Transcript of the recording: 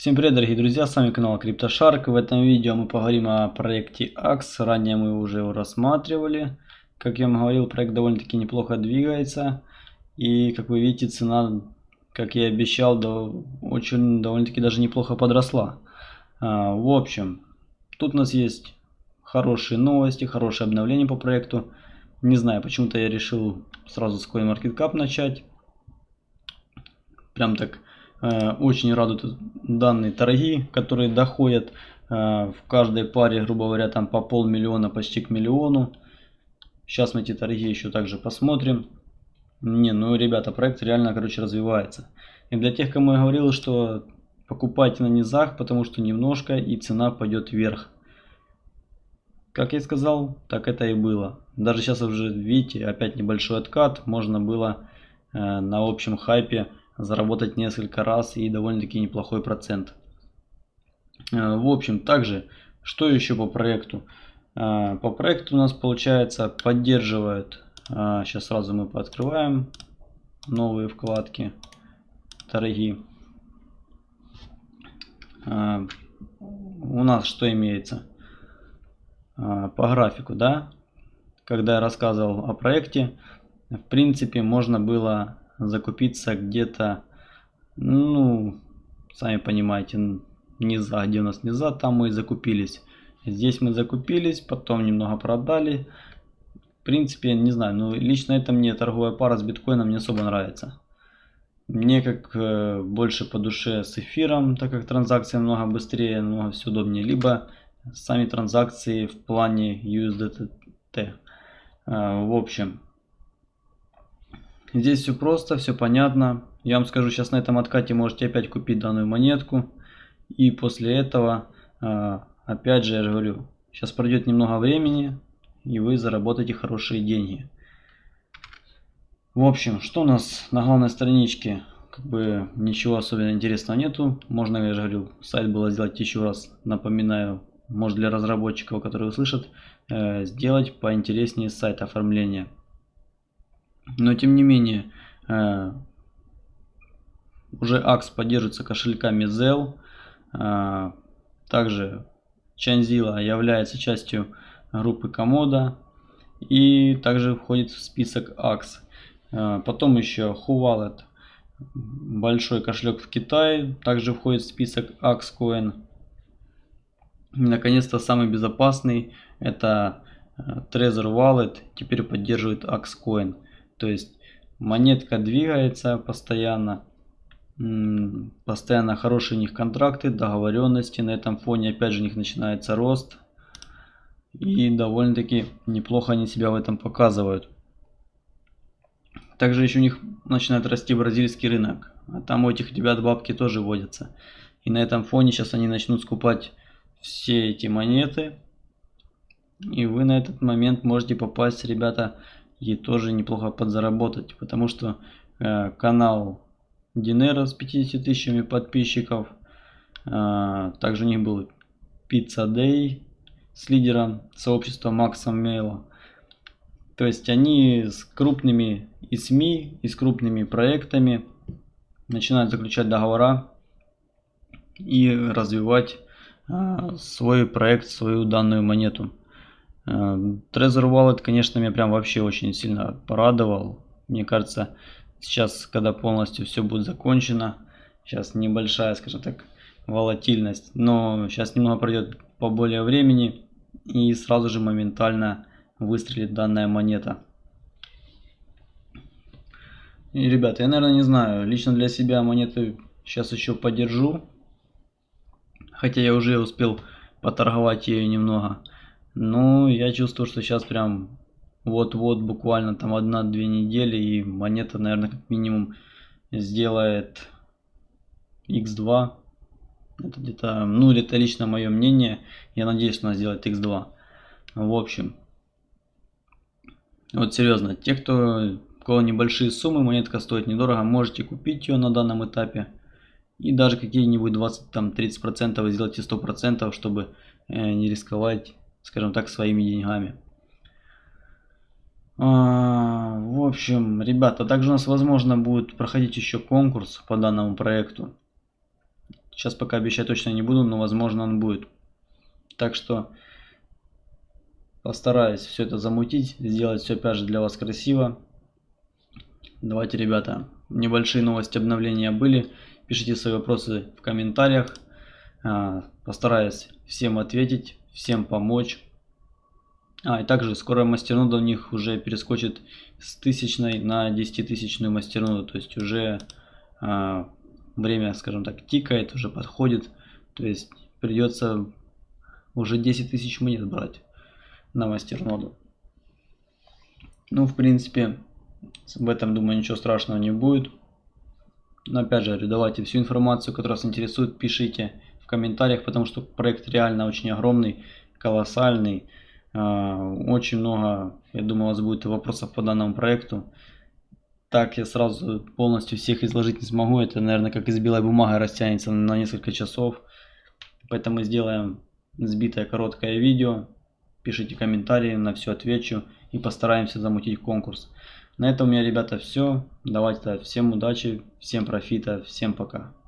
Всем привет, дорогие друзья, с вами канал CryptoShark. В этом видео мы поговорим о проекте AX. Ранее мы уже его рассматривали. Как я вам говорил, проект довольно-таки неплохо двигается. И, как вы видите, цена, как я и обещал, до, очень довольно-таки даже неплохо подросла. А, в общем, тут у нас есть хорошие новости, хорошее обновление по проекту. Не знаю, почему-то я решил сразу с CoinMarketCap начать. Прям так очень радуют данные торги, которые доходят э, в каждой паре, грубо говоря, там по полмиллиона, почти к миллиону. Сейчас мы эти торги еще также посмотрим. Не, ну, ребята, проект реально, короче, развивается. И для тех, кому я говорил, что покупайте на низах, потому что немножко и цена пойдет вверх. Как я сказал, так это и было. Даже сейчас уже, видите, опять небольшой откат. Можно было э, на общем хайпе заработать несколько раз и довольно-таки неплохой процент. Э, в общем, также, что еще по проекту? Э, по проекту у нас получается поддерживает, сейчас э, сразу мы пооткрываем новые вкладки, торги. У нас что имеется? По графику, да? Когда я рассказывал о проекте, в принципе, можно было закупиться где-то, ну, сами понимаете, низа, где у нас низа, там мы и закупились. Здесь мы закупились, потом немного продали. В принципе, не знаю, но лично это мне торговая пара с биткоином не особо нравится. Мне как э, больше по душе с эфиром, так как транзакции намного быстрее, намного все удобнее. Либо сами транзакции в плане USDT. Э, в общем, Здесь все просто, все понятно. Я вам скажу, сейчас на этом откате можете опять купить данную монетку. И после этого, а, опять же, я же говорю, сейчас пройдет немного времени, и вы заработаете хорошие деньги. В общем, что у нас на главной страничке? Как бы ничего особенно интересного нету. Можно, я же говорю, сайт было сделать еще раз, напоминаю, может для разработчиков, которые услышат, э, сделать поинтереснее сайт оформления. Но тем не менее, э, уже AX поддерживается кошельками Zelle. Э, также Chanzilla является частью группы Комода и также входит в список AX. Э, потом еще Huwalet, большой кошелек в Китае, также входит в список AXCoin. Наконец-то самый безопасный это Trezor Wallet, теперь поддерживает AXCoin. То есть монетка двигается постоянно. Постоянно хорошие у них контракты, договоренности. На этом фоне опять же у них начинается рост. И довольно-таки неплохо они себя в этом показывают. Также еще у них начинает расти бразильский рынок. А там у этих ребят бабки тоже водятся. И на этом фоне сейчас они начнут скупать все эти монеты. И вы на этот момент можете попасть, ребята, и тоже неплохо подзаработать, потому что э, канал Динера с 50 тысячами подписчиков, э, также у них был Pizza Day с лидером сообщества Максом Мейла. То есть они с крупными и СМИ, и с крупными проектами начинают заключать договора и развивать э, свой проект, свою данную монету. Эм, Trezor Wallet, конечно, меня прям вообще очень сильно порадовал. Мне кажется, сейчас, когда полностью все будет закончено, сейчас небольшая, скажем так, волатильность, но сейчас немного пройдет поболее времени и сразу же моментально выстрелит данная монета. И, ребята, я, наверное, не знаю, лично для себя монеты сейчас еще подержу, хотя я уже успел поторговать ее немного. Ну, я чувствую, что сейчас прям вот-вот буквально там одна-две недели и монета, наверное, как минимум сделает x2. Это где-то, ну, это лично мое мнение. Я надеюсь, что она сделает x2. В общем, вот серьезно, те, кто у кого небольшие суммы, монетка стоит недорого, можете купить ее на данном этапе. И даже какие-нибудь 20-30% сделайте 100%, чтобы э, не рисковать скажем так, своими деньгами. А, в общем, ребята, также у нас, возможно, будет проходить еще конкурс по данному проекту. Сейчас пока обещать точно не буду, но возможно он будет. Так что постараюсь все это замутить, сделать все опять же для вас красиво. Давайте, ребята, небольшие новости обновления были. Пишите свои вопросы в комментариях. А, постараюсь всем ответить, всем помочь. А, и также скоро мастернода у них уже перескочит с тысячной на 10 тысячную мастерноду. То есть уже а, время, скажем так, тикает, уже подходит. То есть придется уже 10 тысяч монет брать на мастерноду. Ну, в принципе, в этом, думаю, ничего страшного не будет. Но опять же, давайте всю информацию, которая вас интересует, пишите комментариях, потому что проект реально очень огромный, колоссальный. А, очень много, я думаю, у вас будет вопросов по данному проекту. Так я сразу полностью всех изложить не смогу. Это, наверное, как из белой бумаги растянется на несколько часов. Поэтому сделаем сбитое короткое видео. Пишите комментарии, на все отвечу и постараемся замутить конкурс. На этом у меня, ребята, все. Давайте всем удачи, всем профита, всем пока.